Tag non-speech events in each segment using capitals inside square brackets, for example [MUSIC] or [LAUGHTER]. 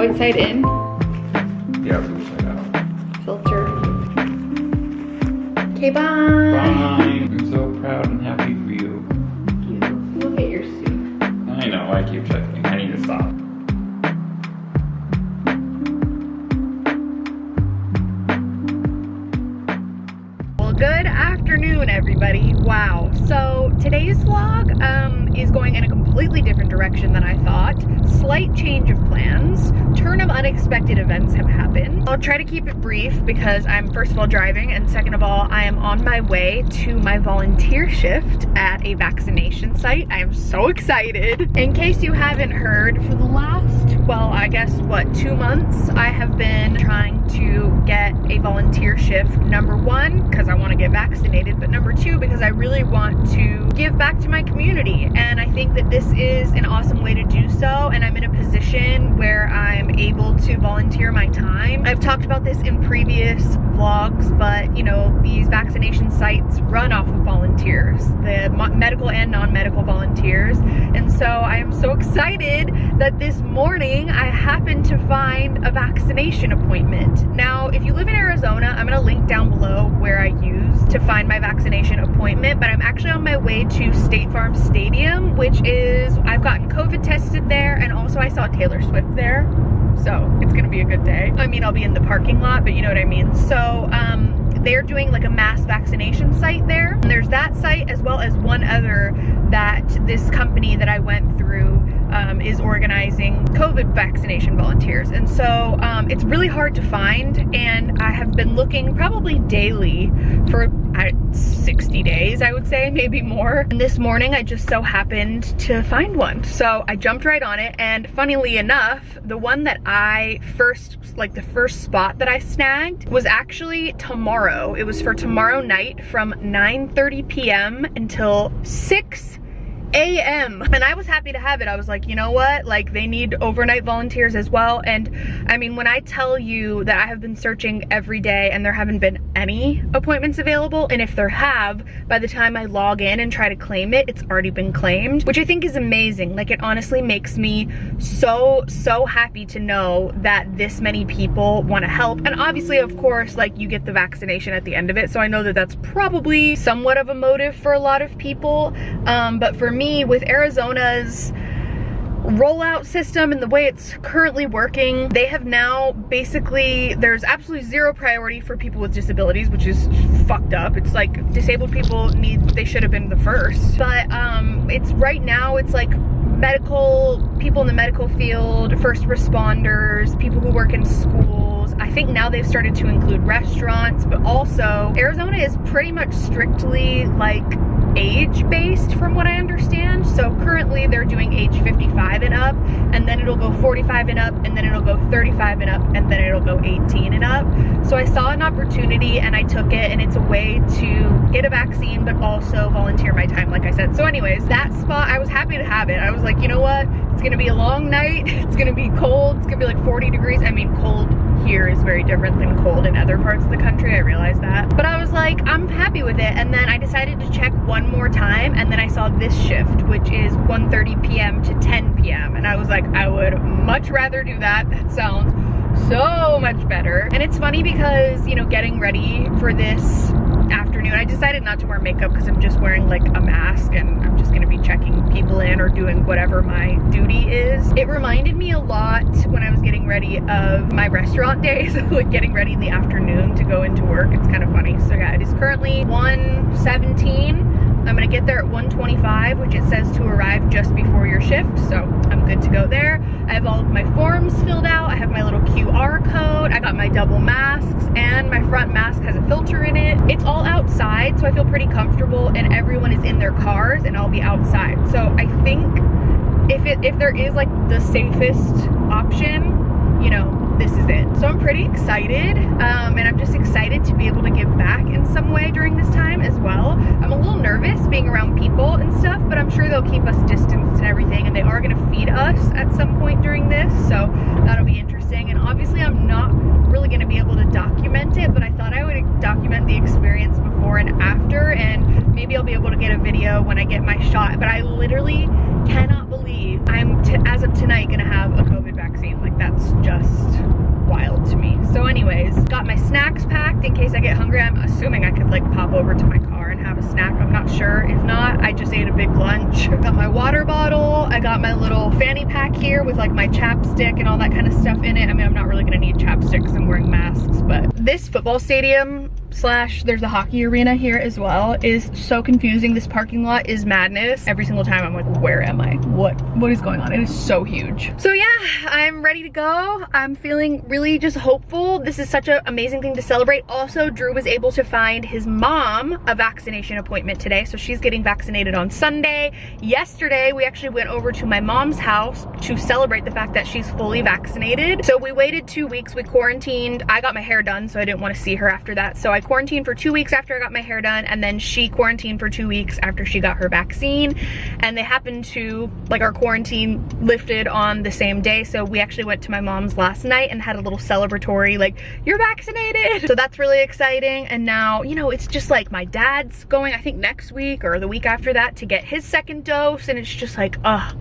What is it again? Void side in? Yeah, blue side out. Filter. Okay, bye. Bye. I'm so proud and happy for you. Look at your suit. I know, I keep checking. I need to stop. Well, good afternoon, everybody. Wow. So today's vlog um, is going in a completely different direction than I thought. Slight change of plans. Turn of unexpected events have happened. I'll try to keep it brief because I'm first of all driving and second of all, I am on my way to my volunteer shift at a vaccination site. I am so excited. In case you haven't heard, for the last, well, I guess what, two months, I have been trying to get a volunteer shift. Number one, because I want to get vaccinated, but number two, because I really want to give back to my community. And I think that this is an awesome way to do so. And I'm in a position where I'm able talked about this in previous vlogs, but you know, these vaccination sites run off of volunteers, the medical and non-medical volunteers. And so I am so excited that this morning I happened to find a vaccination appointment. Now, if you live in Arizona, I'm gonna link down below where I use to find my vaccination appointment, but I'm actually on my way to State Farm Stadium, which is, I've gotten COVID tested there, and also I saw Taylor Swift there. So it's gonna be a good day. I mean, I'll be in the parking lot, but you know what I mean. So um, they're doing like a mass vaccination site there. And there's that site as well as one other that this company that I went through um, is organizing COVID vaccination volunteers. And so um, it's really hard to find and I have been looking probably daily for uh, 60 days, I would say, maybe more. And this morning I just so happened to find one. So I jumped right on it and funnily enough, the one that I first, like the first spot that I snagged was actually tomorrow. It was for tomorrow night from 9.30 p.m. until 6 a.m. And I was happy to have it. I was like, you know what? Like they need overnight volunteers as well. And I mean, when I tell you that I have been searching every day and there haven't been any appointments available, and if there have, by the time I log in and try to claim it, it's already been claimed, which I think is amazing. Like it honestly makes me so, so happy to know that this many people want to help. And obviously, of course, like you get the vaccination at the end of it. So I know that that's probably somewhat of a motive for a lot of people. Um, but for me, me with Arizona's rollout system and the way it's currently working, they have now basically, there's absolutely zero priority for people with disabilities, which is fucked up. It's like disabled people need, they should have been the first. But um, it's right now, it's like medical, people in the medical field, first responders, people who work in schools. I think now they've started to include restaurants, but also Arizona is pretty much strictly like age-based from what I understand. So currently they're doing age 55 and up, and then it'll go 45 and up, and then it'll go 35 and up, and then it'll go 18 and up. So I saw an opportunity and I took it, and it's a way to get a vaccine, but also volunteer my time, like I said. So anyways, that spot, I was happy to have it. I was like, you know what? It's gonna be a long night. [LAUGHS] It's gonna be cold. It's gonna be like 40 degrees. I mean, cold here is very different than cold in other parts of the country, I realize that. But I was like, I'm happy with it. And then I decided to check one more time and then I saw this shift, which is 1.30 p.m. to 10 p.m. And I was like, I would much rather do that. That sounds so much better. And it's funny because, you know, getting ready for this afternoon. I decided not to wear makeup because I'm just wearing like a mask and I'm just gonna be checking people in or doing whatever my duty is. It reminded me a lot when I was getting of my restaurant [LAUGHS] days, [LAUGHS] like getting ready in the afternoon to go into work. It's kind of funny. So yeah, it is currently 1:17. I'm gonna get there at 125, which it says to arrive just before your shift. So I'm good to go there. I have all of my forms filled out. I have my little QR code. I got my double masks and my front mask has a filter in it. It's all outside, so I feel pretty comfortable and everyone is in their cars and I'll be outside. So I think if it if there is like the safest option, you know, this is it. So I'm pretty excited um, and I'm just excited to be able to give back in some way during this time as well. I'm a little nervous being around people and stuff, but I'm sure they'll keep us distanced and everything and they are gonna feed us at some point during this. So that'll be interesting. And obviously I'm not really gonna be able to document it, but I thought I would document the experience before and after and maybe I'll be able to get a video when I get my shot. But I literally cannot believe I'm, as of tonight, gonna have a COVID vaccine. Like that's just wild to me. So anyways, got my snacks packed in case I get hungry. I'm assuming I could like pop over to my car and have a snack. I'm not sure. If not, I just ate a big lunch. [LAUGHS] Got my water bottle. I got my little fanny pack here with like my chapstick and all that kind of stuff in it. I mean, I'm not really gonna need chapstick because I'm wearing masks, but this football stadium slash there's a hockey arena here as well is so confusing. This parking lot is madness. Every single time i'm like where am i? What what is going on? It is so huge. So yeah i'm ready to go. I'm feeling really just hopeful. This is such an amazing thing to celebrate. Also drew was able to find his mom a vaccination appointment today so she's getting vaccinated on sunday. Yesterday we actually went over to my mom's house to celebrate the fact that she's fully vaccinated. So we waited two weeks. We quarantined. I got my hair done so i didn't want to see her after that. So i I quarantined for two weeks after I got my hair done and then she quarantined for two weeks after she got her vaccine. And they happened to like our quarantine lifted on the same day so we actually went to my mom's last night and had a little celebratory like you're vaccinated! [LAUGHS] So that's really exciting. And now you know it's just like my dad's going I think next week or the week after that to get his second dose and it's just like uh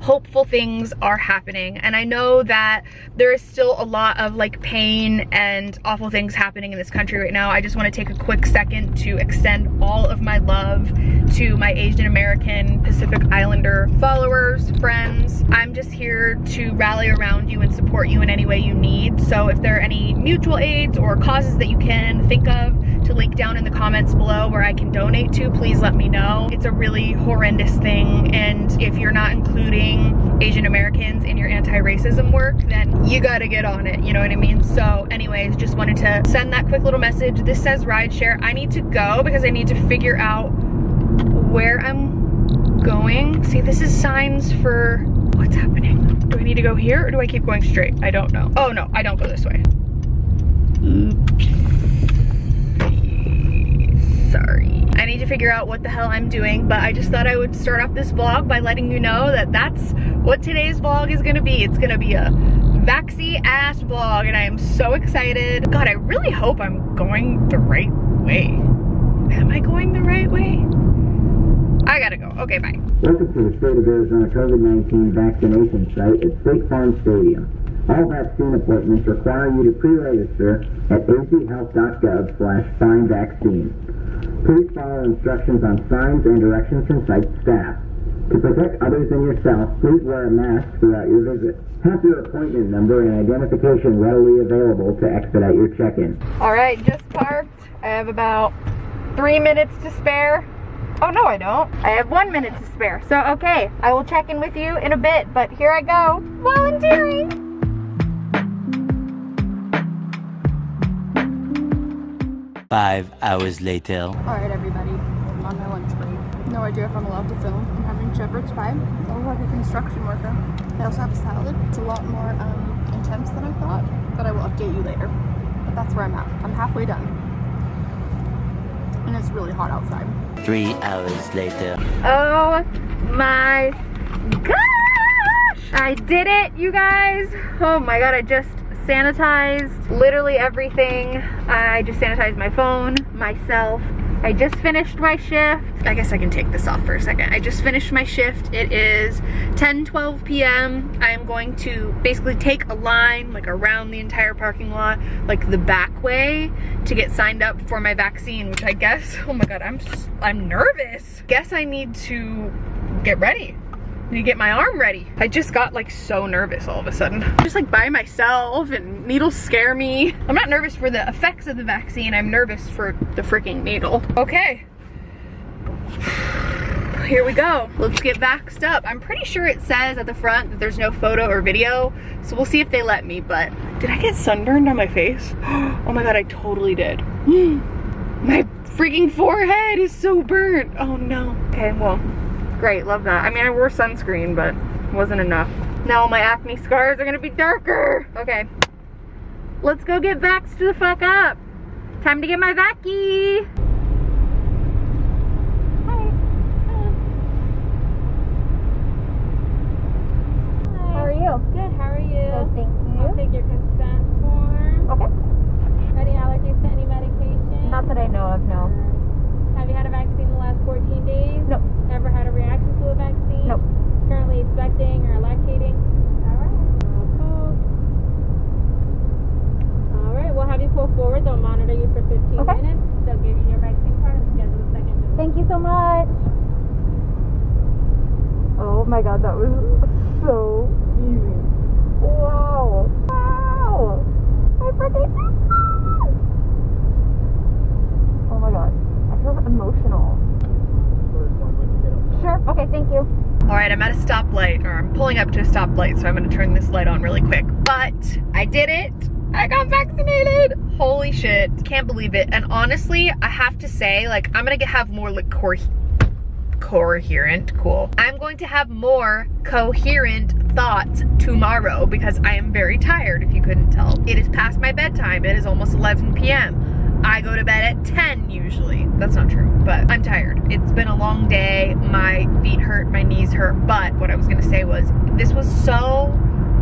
hopeful things are happening. And I know that there is still a lot of like pain and awful things happening in this country right now. I just wanna take a quick second to extend all of my love to my Asian American Pacific Islander followers, friends. I'm just here to rally around you and support you in any way you need. So if there are any mutual aids or causes that you can think of, to link down in the comments below where I can donate to, please let me know. It's a really horrendous thing and if you're not including Asian Americans in your anti-racism work, then you gotta get on it, you know what I mean? So anyways, just wanted to send that quick little message. This says rideshare. I need to go because I need to figure out where I'm going. See, this is signs for what's happening. Do I need to go here or do I keep going straight? I don't know. Oh no, I don't go this way. Oops sorry. I need to figure out what the hell I'm doing, but I just thought I would start off this vlog by letting you know that that's what today's vlog is gonna be. It's gonna be a vaxy ass vlog and I am so excited. God, I really hope I'm going the right way. Am I going the right way? I gotta go. Okay, bye. Welcome to the State of Arizona COVID-19 vaccination site at State Farm Stadium. All vaccine appointments require you to pre-register at azhealth.gov slash find vaccine. Please follow instructions on signs and directions from site staff. To protect others and yourself, please wear a mask throughout your visit. Have your appointment number and identification readily available to expedite your check-in. All right, just parked. I have about three minutes to spare. Oh, no, I don't. I have one minute to spare. So, okay, I will check in with you in a bit, but here I go, volunteering. Five hours later. Alright everybody, I'm on my lunch break. No idea if I'm allowed to film. I'm having shepherd's pie. I look like a construction worker. I also have a salad. It's a lot more um, intense than I thought, but I will update you later. But that's where I'm at. I'm halfway done. And it's really hot outside. Three hours later. Oh my gosh! I did it, you guys! Oh my god, I just sanitized literally everything. I just sanitized my phone, myself. I just finished my shift. I guess I can take this off for a second. I just finished my shift. It is 10, 12 p.m. I am going to basically take a line like around the entire parking lot, like the back way to get signed up for my vaccine, which I guess, oh my God, I'm, I'm nervous. Guess I need to get ready to get my arm ready. I just got like so nervous all of a sudden. Just like by myself and needles scare me. I'm not nervous for the effects of the vaccine. I'm nervous for the freaking needle. Okay. [SIGHS] Here we go. Let's get vaxxed up. I'm pretty sure it says at the front that there's no photo or video, so we'll see if they let me, but did I get sunburned on my face? [GASPS] Oh my god, I totally did. [GASPS] my freaking forehead is so burnt. Oh no. Okay, well, Great, love that. I mean, I wore sunscreen, but wasn't enough. Now all my acne scars are gonna be darker. Okay, let's go get vaxxed the fuck up. Time to get my vacky. Hi. Hi. Hi. How are you? Good, how are you? Good, thank you. I'll take your consent form. Okay. Any allergies to any medication? Not that I know of, no. You had a vaccine in the last 14 days? Nope. Ever had a reaction to a vaccine? Nope. currently expecting or lactating? Alright. Alright, we'll have you pull forward. They'll monitor you for 15 Okay. minutes. They'll give you your vaccine card and schedule a second visit. Thank you so much. Oh my god, that was so easy. Wow. Wow. I freaking Oh my god. I feel emotional. Sure. Okay, thank you. All right, I'm at a stoplight, or I'm pulling up to a stoplight, so I'm gonna turn this light on really quick. But I did it. I got vaccinated. Holy shit. Can't believe it. And honestly, I have to say, like, I'm gonna have more like cor coherent, cool. I'm going to have more coherent thoughts tomorrow because I am very tired, if you couldn't tell. It is past my bedtime. It is almost 11 p.m. I go to bed at 10 usually. That's not true, but I'm tired. It's been a long day. My feet hurt, my knees hurt, but what I was gonna say was this was so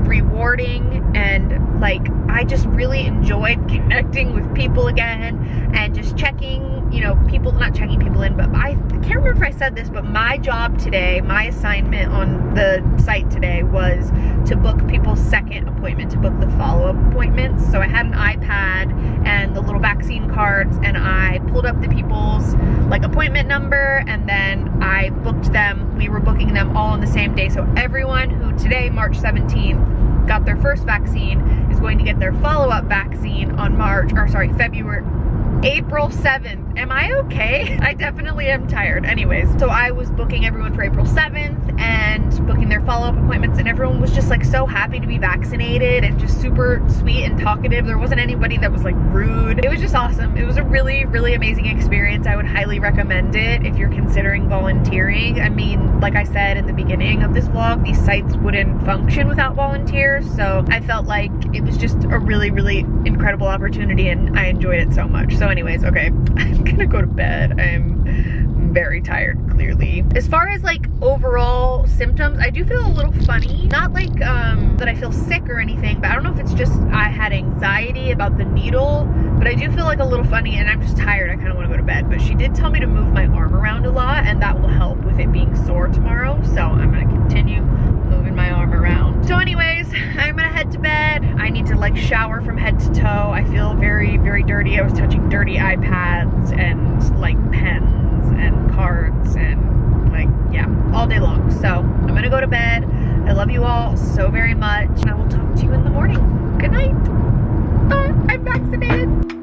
rewarding and like I just really enjoyed [LAUGHS] connecting with people again and just checking, you know, people, not checking people in, but I can't remember if I said this, but my job today, my assignment on the site today was to book people's second appointment, to book the follow-up appointments. So I had an iPad and the little vaccine cards and I pulled up the people's like appointment number and then I booked them. We were booking them all on the same day. So everyone who today, March 17th, got their first vaccine is going to get their follow-up vaccine on March, or sorry, February, April 7th. Am I okay? [LAUGHS] I definitely am tired. Anyways, so I was booking everyone for April 7th and booking their follow-up appointments and everyone was just like so happy to be vaccinated and just super sweet and talkative. There wasn't anybody that was like rude. It was just awesome. It was a really, really amazing experience. I would highly recommend it if you're considering volunteering. I mean, like I said in the beginning of this vlog, these sites wouldn't function without volunteers. So I felt like it was just a really, really incredible opportunity and I enjoyed it so much. So anyways, okay, [LAUGHS] [LAUGHS] gonna go to bed. I'm very tired, clearly. As far as like overall symptoms, I do feel a little funny. Not like um, that I feel sick or anything, but I don't know if it's just I had anxiety about the needle, but I do feel like a little funny and I'm just tired. I kind of want to go to bed, but she did tell me to move my arm around a lot and that will help with it being sore tomorrow. So I'm gonna continue my arm around. So anyways, I'm gonna head to bed. I need to like shower from head to toe. I feel very, very dirty. I was touching dirty iPads and like pens and cards and like, yeah, all day long. So I'm gonna go to bed. I love you all so very much. And I will talk to you in the morning. Good night. I'm vaccinated.